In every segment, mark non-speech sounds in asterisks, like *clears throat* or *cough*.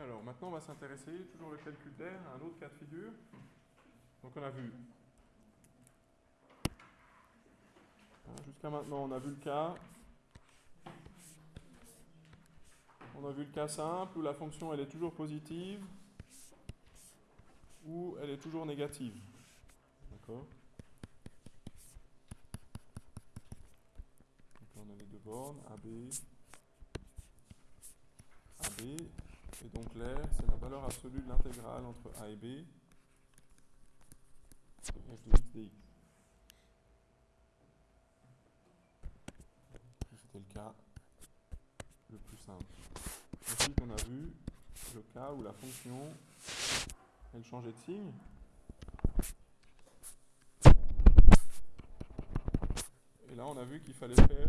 Alors maintenant on va s'intéresser, toujours le calcul d'air, à un autre cas de figure. Donc on a vu, hein, jusqu'à maintenant on a vu le cas, on a vu le cas simple où la fonction elle est toujours positive ou elle est toujours négative. D'accord? Donc là on a les deux bornes, AB, AB, et donc l'air, c'est la valeur absolue de l'intégrale entre A et B f de x dx. C'était le cas le plus simple. Ensuite, on a vu le cas où la fonction, elle changeait de signe. Et là, on a vu qu'il fallait faire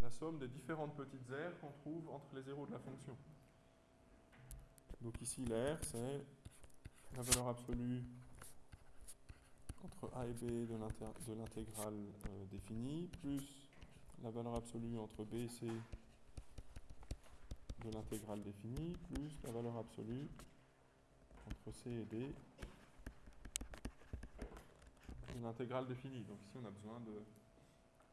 la somme des différentes petites aires qu'on trouve entre les zéros de la fonction. Donc ici, l'air, c'est la valeur absolue entre a et b de l'intégrale euh, définie, plus la valeur absolue entre b et c de l'intégrale définie, plus la valeur absolue entre c et d de l'intégrale définie. Donc ici, on a besoin de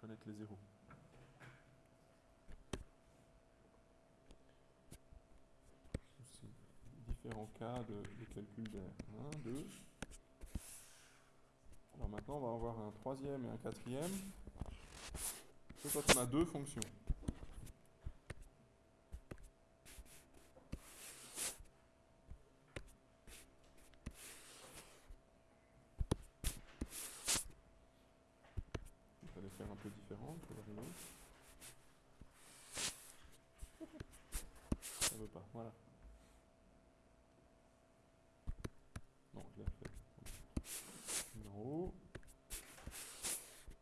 connaître les zéros. Différents cas de, calcul d'air. 1, 2. Alors maintenant, on va avoir un troisième et un quatrième. C'est quand on a deux fonctions. Il fallait faire un peu différent, pour le Ça veut pas, voilà.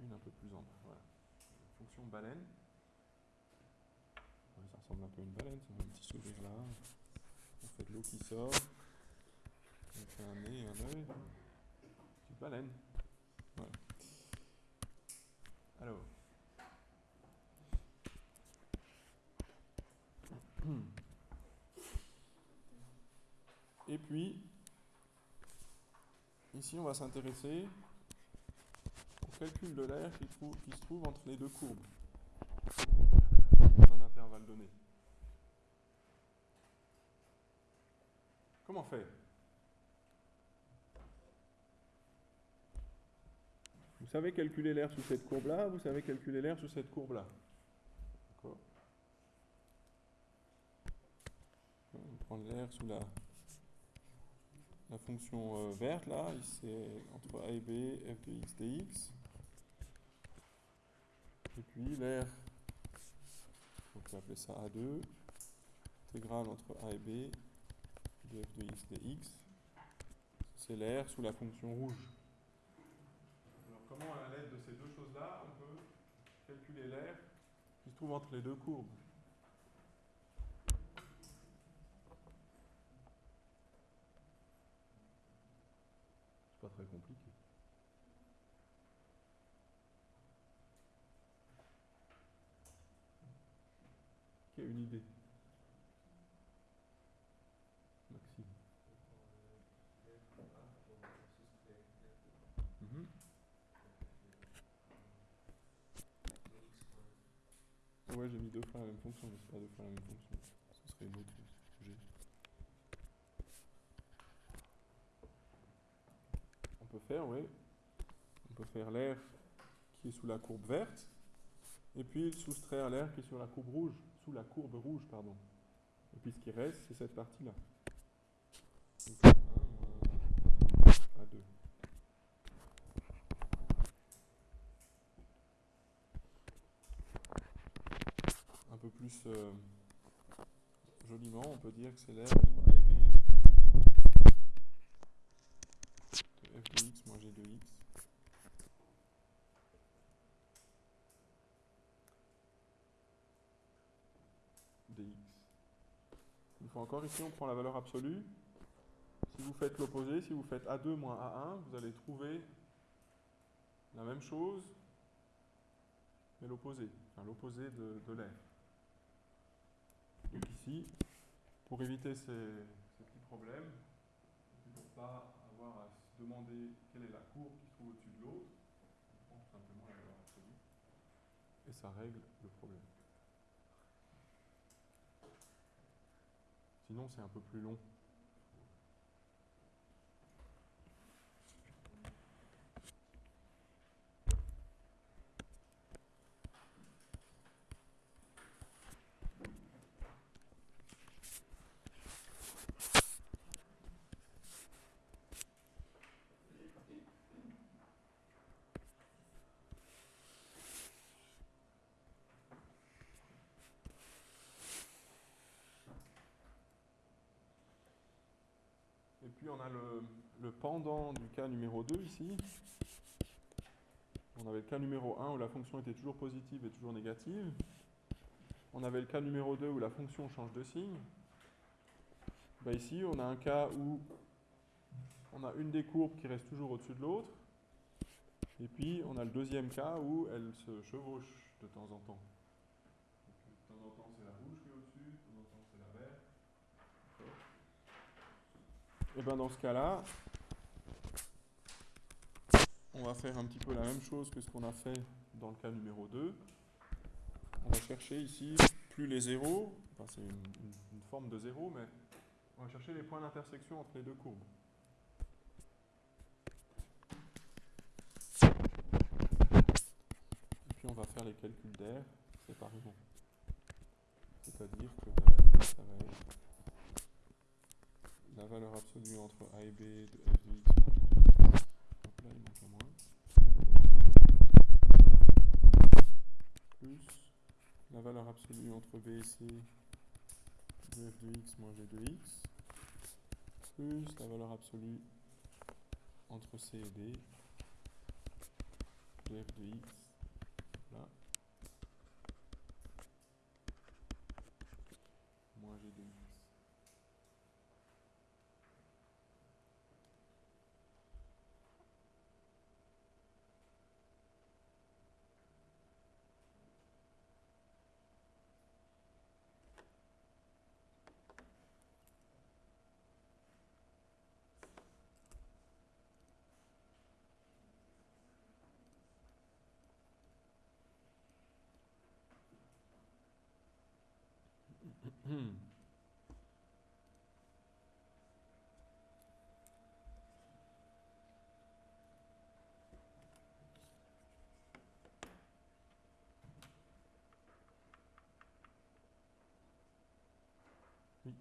une un peu plus en bas. Voilà. Baleine. ça ressemble un peu à une baleine, c'est un petit sourire là. On fait de l'eau qui sort. On fait un nez un œil. Une baleine. Voilà. Alors. *clears throat* Et puis, ici, on va s'intéresser calcul de l'air qui, se trouve entre les deux courbes donné. Comment faire Vous savez calculer l'air sous cette courbe-là, vous savez calculer l'air sous cette courbe-là. D'accord On prend l'air sous la, la fonction euh, verte, là, c'est entre a et b, f de x dx. Et puis l'air, on peut appeler ça A2, intégrale entre A et B de f de x dx. C'est l'air sous la fonction rouge. Alors comment, à l'aide de ces deux choses-là, on peut calculer l'air qui se trouve entre les deux courbes? C'est pas très compliqué. Une idée Maxime. Mhm. Ouais, j'ai mis deux fois la même fonction, mais c'est pas deux fois la même fonction. Ce serait une autre sujet. On peut faire, oui. On peut faire l'air qui est sous la courbe verte, et puis soustraire l'air qui est sur la courbe rouge sous la courbe rouge, pardon. Et puis ce qui reste, c'est cette partie-là. Donc, 1 à 2. Un peu plus euh, joliment, on peut dire que c'est l'air entre A et B de f de x moins g de x Une fois encore, ici, on prend la valeur absolue. Si vous faites l'opposé, si vous faites A2 moins A1, vous allez trouver la même chose, mais l'opposé, enfin l'opposé de, l'air. Donc ici, pour éviter ces, petits problèmes, pour ne pas avoir à se demander quelle est la courbe qui se trouve au-dessus de l'autre, on prend tout simplement la valeur absolue et ça règle le problème. Sinon, c'est un peu plus long. Et puis on a le, le pendant du cas numéro 2 ici. On avait le cas numéro 1 où la fonction était toujours positive et toujours négative. On avait le cas numéro 2 où la fonction change de signe. Ben ici, on a un cas où on a une des courbes qui reste toujours au-dessus de l'autre. Et puis, on a le deuxième cas où elle se chevauche de temps en temps. de temps en temps, c'est la rouge qui est au-dessus, de temps en temps, c'est la verte. Et bien dans ce cas-là, on va faire un petit peu la même chose que ce qu'on a fait dans le cas numéro 2. On va chercher ici plus les zéros, c'est une, forme de zéro, mais on va chercher les points d'intersection entre les deux courbes. Et puis on va faire les calculs d'air séparément. C'est-à-dire que d'air, ça va être la valeur absolue entre A et B de f de x moins g de x. Donc là, il manque un moins. Plus la valeur absolue entre B et C de f de x moins g de x. Plus la valeur absolue entre C et D de f de x. Là. Moins g de x. Hmm. Oui.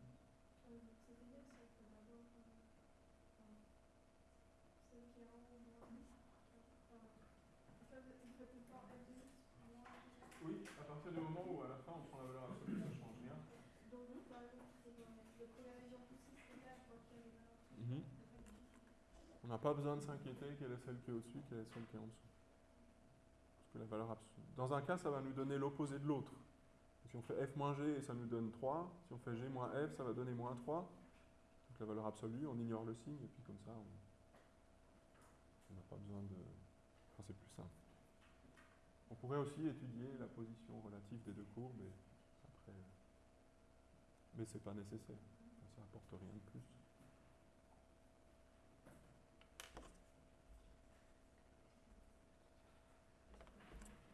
Oui, à partir du moment où à la fin on prend la valeur absolue, ça change rien. Mmh. On n'a pas besoin de s'inquiéter quelle est celle qui est au-dessus, quelle est celle qui est en dessous. Parce que la valeur absolue. Dans un cas, ça va nous donner l'opposé de l'autre. Si on fait f moins g, ça nous donne 3. Si on fait g moins f, ça va donner moins 3. Donc la valeur absolue, on ignore le signe, et puis comme ça, on n'a pas besoin de... Enfin, c'est plus simple. On pourrait aussi étudier la position relative des deux courbes, et après... Mais c'est pas nécessaire. Ça apporte rien de plus.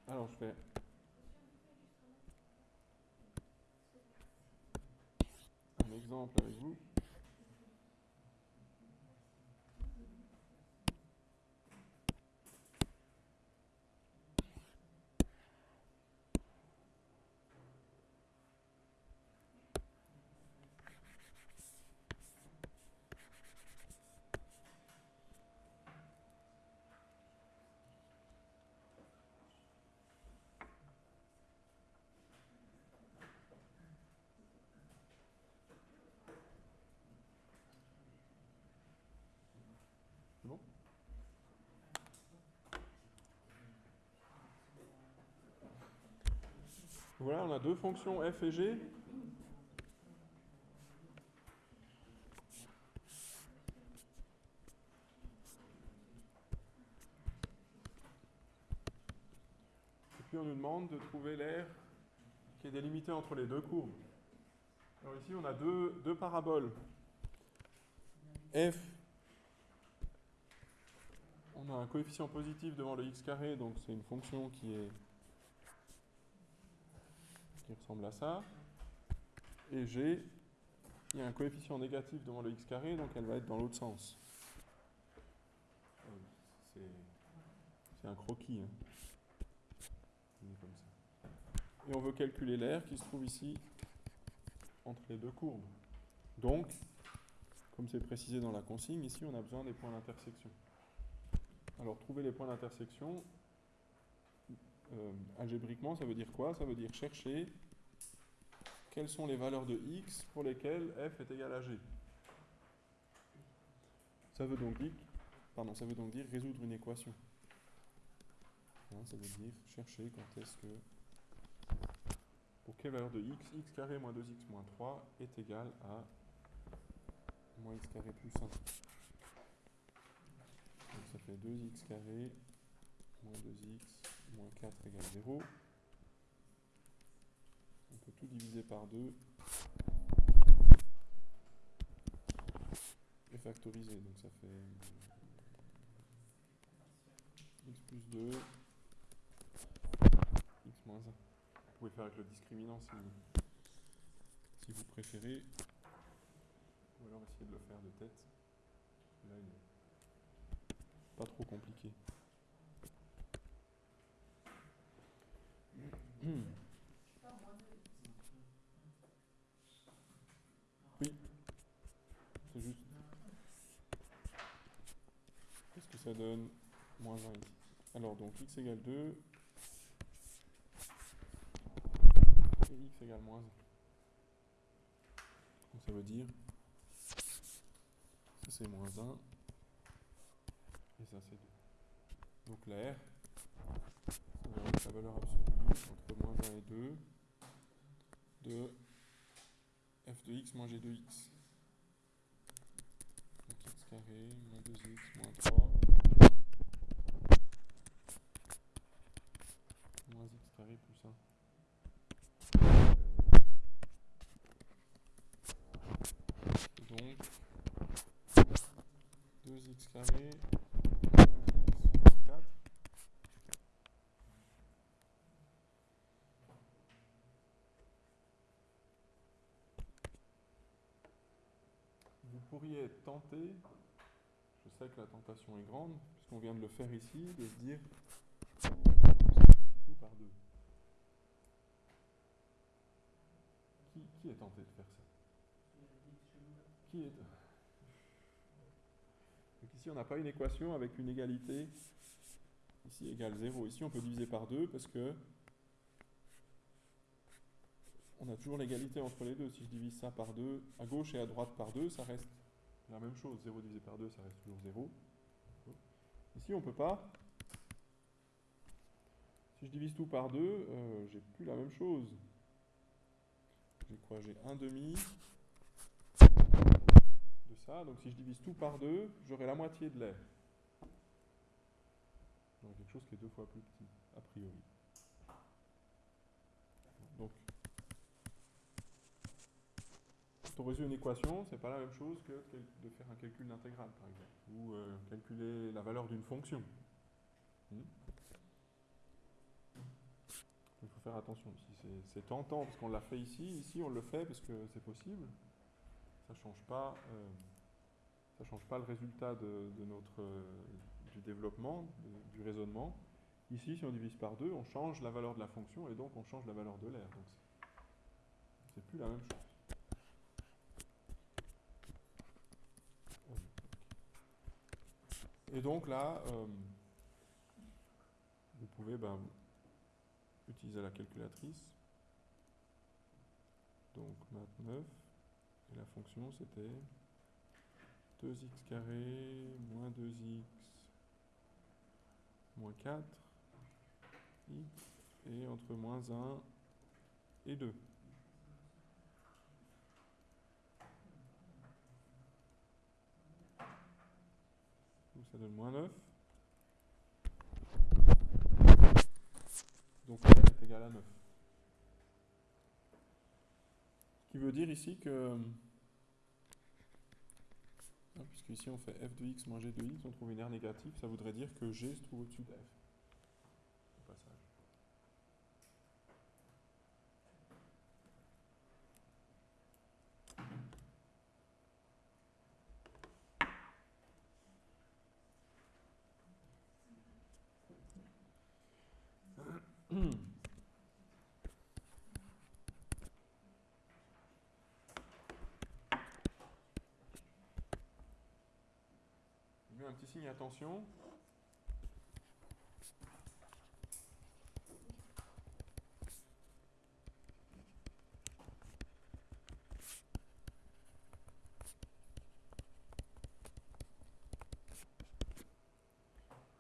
Alors je fais un exemple avec vous. Voilà, on a deux fonctions f et g. Et puis on nous demande de trouver l'air qui est délimité entre les deux courbes. Alors ici, on a deux, deux paraboles. F, on a un coefficient positif devant le x carré, donc c'est une fonction qui est qui ressemble à ça. Et G, il y a un coefficient négatif devant le x carré, donc elle va être dans l'autre sens. C'est c'est un croquis. hein. Et on veut calculer l'air qui se trouve ici entre les deux courbes. Donc, comme c'est précisé dans la consigne, ici on a besoin des points d'intersection. Alors trouver les points d'intersection, euh, algébriquement ça veut dire quoi? Ça veut dire chercher quelles sont les valeurs de x pour lesquelles f est égal à g. Ça veut donc dire, pardon, ça veut donc dire résoudre une équation. Hein, ça veut dire chercher quand est-ce que pour quelle valeur de x, x carré moins 2x moins 3 est égal à moins x carré plus 1. Donc ça fait 2x carré moins 2x moins 4 égale 0. On peut tout diviser par 2 et factoriser. Donc ça fait x plus 2 x moins 1. Vous pouvez faire avec le discriminant si, vous préférez. Ou alors essayer de le faire de tête. Là, il est pas trop compliqué. Oui, c'est juste. Qu'est-ce que ça donne? Moins 1 ici. Alors donc x égale 2 et x égale moins 1. Donc ça veut dire ça c'est moins 1 et ça c'est 2. Donc la R, ça va être la valeur absolue entre moins 1 et 2 de f de x moins g de x. Donc x carré moins 2x moins 3 moins x carré plus 1. Et donc 2x carré moins 2x moins 4 vous pourriez être tenté, je sais que la tentation est grande, puisqu'on vient de le faire ici, de se dire tout par deux. Qui, qui est tenté de faire ça? Qui est Donc ici on n'a pas une équation avec une égalité ici égale 0. Ici on peut diviser par 2 parce que on a toujours l'égalité entre les deux. Si je divise ça par 2, à gauche et à droite par 2, ça reste la même chose. 0 divisé par 2, ça reste toujours 0. Ici, on ne peut pas. Si je divise tout par 2, euh, j'ai plus la même chose. J'ai quoi? J'ai 1 demi de ça. Donc si je divise tout par 2, j'aurai la moitié de l'air. Donc quelque chose qui est deux fois plus petit, a priori. Donc résoudre une équation, c'est pas la même chose que de faire un calcul d'intégrale, par exemple, ou euh, calculer la valeur d'une fonction. Hmm Il faut faire attention. C'est tentant parce qu'on l'a fait ici. Ici, on le fait parce que c'est possible. Ça change pas. Euh, ça change pas le résultat de, notre euh, du développement, du raisonnement. Ici, si on divise par 2, on change la valeur de la fonction et donc on change la valeur de l'air. Donc c'est plus la même chose. Et donc là, euh, vous pouvez ben, utiliser la calculatrice. Donc math 9. Et la fonction c'était 2x carré moins 2x moins 4 x et entre moins 1 et 2. Ça donne moins 9. Donc r est égal à 9. Ce qui veut dire ici que... Ah, puisque ici on fait f de x moins g de x, on trouve une R négative, ça voudrait dire que g se trouve au-dessus de f. Au passage. Je mets un petit signe attention.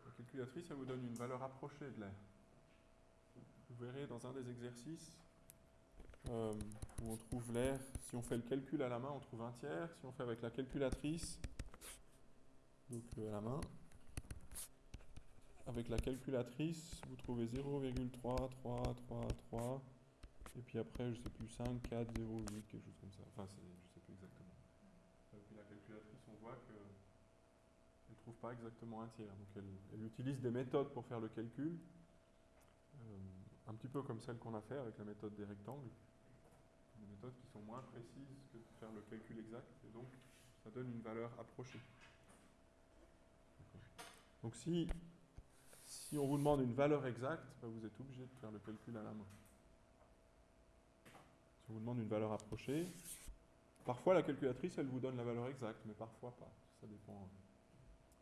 La calculatrice, elle vous donne une valeur approchée de l'air. Verrez dans un des exercices euh, où on trouve l'air, si on fait le calcul à la main, on trouve un tiers. Si on fait avec la calculatrice, donc euh, à la main, avec la calculatrice, vous trouvez 0,3333, et puis après, je sais plus, 5, 4, 0, 8, quelque chose comme ça. Enfin, je sais plus exactement. Puis la calculatrice, on voit que elle ne trouve pas exactement un tiers. Donc elle, elle, utilise des méthodes pour faire le calcul, euh, un petit peu comme celle qu'on a fait avec la méthode des rectangles. Des méthodes qui sont moins précises que de faire le calcul exact, et donc ça donne une valeur approchée. Donc si, si on vous demande une valeur exacte, bah, vous êtes obligé de faire le calcul à la main. Si on vous demande une valeur approchée, parfois la calculatrice, elle vous donne la valeur exacte, mais parfois pas. Ça dépend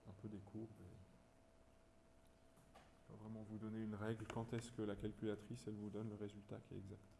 un peu des courbes. Vous donner une règle quand est-ce que la calculatrice, elle vous donne le résultat qui est exact?